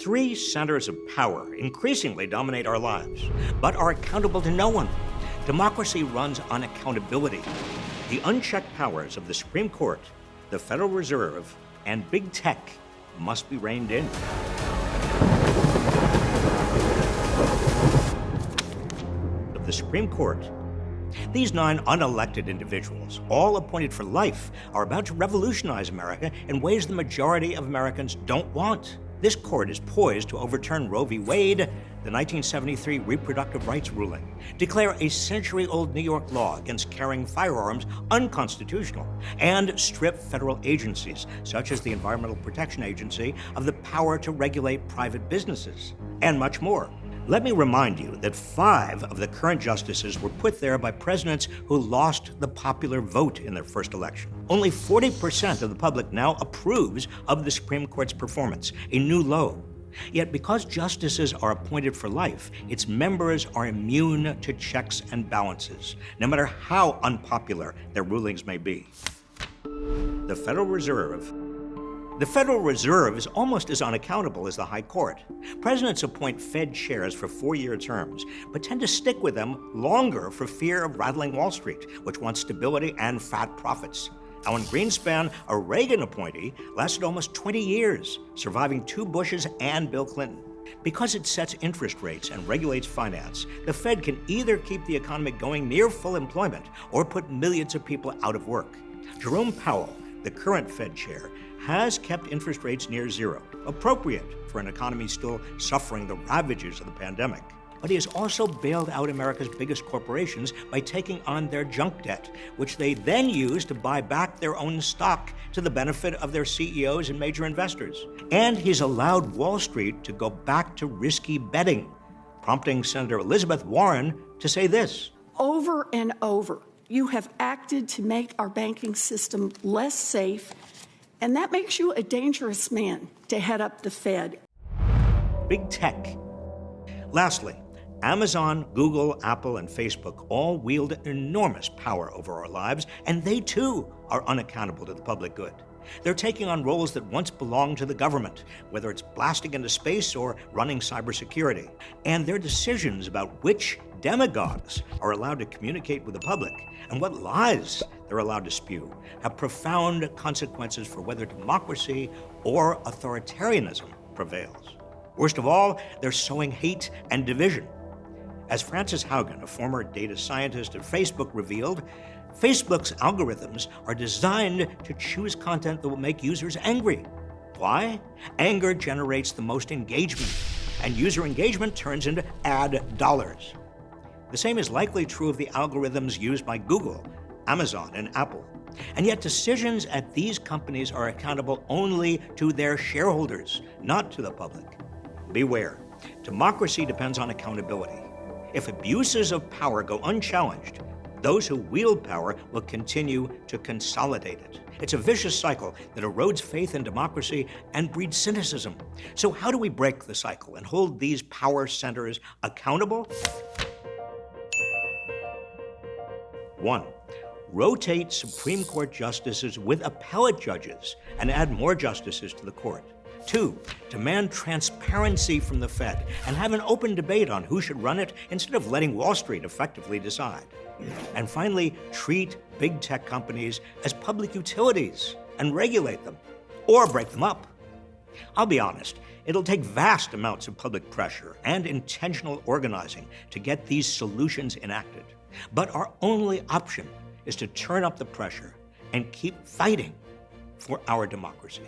Three centers of power increasingly dominate our lives, but are accountable to no one. Democracy runs on accountability. The unchecked powers of the Supreme Court, the Federal Reserve, and big tech must be reined in. Of the Supreme Court, these nine unelected individuals, all appointed for life, are about to revolutionize America in ways the majority of Americans don't want. This court is poised to overturn Roe v. Wade, the 1973 reproductive rights ruling, declare a century old New York law against carrying firearms unconstitutional, and strip federal agencies, such as the Environmental Protection Agency, of the power to regulate private businesses, and much more. Let me remind you that five of the current justices were put there by presidents who lost the popular vote in their first election. Only 40% of the public now approves of the Supreme Court's performance, a new low. Yet, because justices are appointed for life, its members are immune to checks and balances, no matter how unpopular their rulings may be. The Federal Reserve the Federal Reserve is almost as unaccountable as the High Court. Presidents appoint Fed chairs for four year terms, but tend to stick with them longer for fear of rattling Wall Street, which wants stability and fat profits. Alan Greenspan, a Reagan appointee, lasted almost 20 years, surviving two Bushes and Bill Clinton. Because it sets interest rates and regulates finance, the Fed can either keep the economy going near full employment or put millions of people out of work. Jerome Powell, the current Fed chair, has kept interest rates near zero, appropriate for an economy still suffering the ravages of the pandemic. But he has also bailed out America's biggest corporations by taking on their junk debt, which they then use to buy back their own stock to the benefit of their CEOs and major investors. And he's allowed Wall Street to go back to risky betting, prompting Senator Elizabeth Warren to say this Over and over, you have acted to make our banking system less safe and that makes you a dangerous man to head up the Fed. Big tech. Lastly, Amazon, Google, Apple, and Facebook all wield enormous power over our lives, and they too are unaccountable to the public good. They're taking on roles that once belonged to the government, whether it's blasting into space or running cybersecurity. And their decisions about which demagogues are allowed to communicate with the public and what lies they're allowed to spew have profound consequences for whether democracy or authoritarianism prevails. Worst of all, they're sowing hate and division. As Frances Haugen, a former data scientist at Facebook, revealed, Facebook's algorithms are designed to choose content that will make users angry. Why? Anger generates the most engagement, and user engagement turns into ad dollars. The same is likely true of the algorithms used by Google, Amazon, and Apple. And yet, decisions at these companies are accountable only to their shareholders, not to the public. Beware, democracy depends on accountability. If abuses of power go unchallenged, those who wield power will continue to consolidate it. It's a vicious cycle that erodes faith in democracy and breeds cynicism. So, how do we break the cycle and hold these power centers accountable? One, rotate Supreme Court justices with appellate judges and add more justices to the court. Two, demand transparency from the Fed and have an open debate on who should run it instead of letting Wall Street effectively decide. And finally, treat big tech companies as public utilities and regulate them or break them up. I'll be honest, it'll take vast amounts of public pressure and intentional organizing to get these solutions enacted. But our only option is to turn up the pressure and keep fighting for our democracy.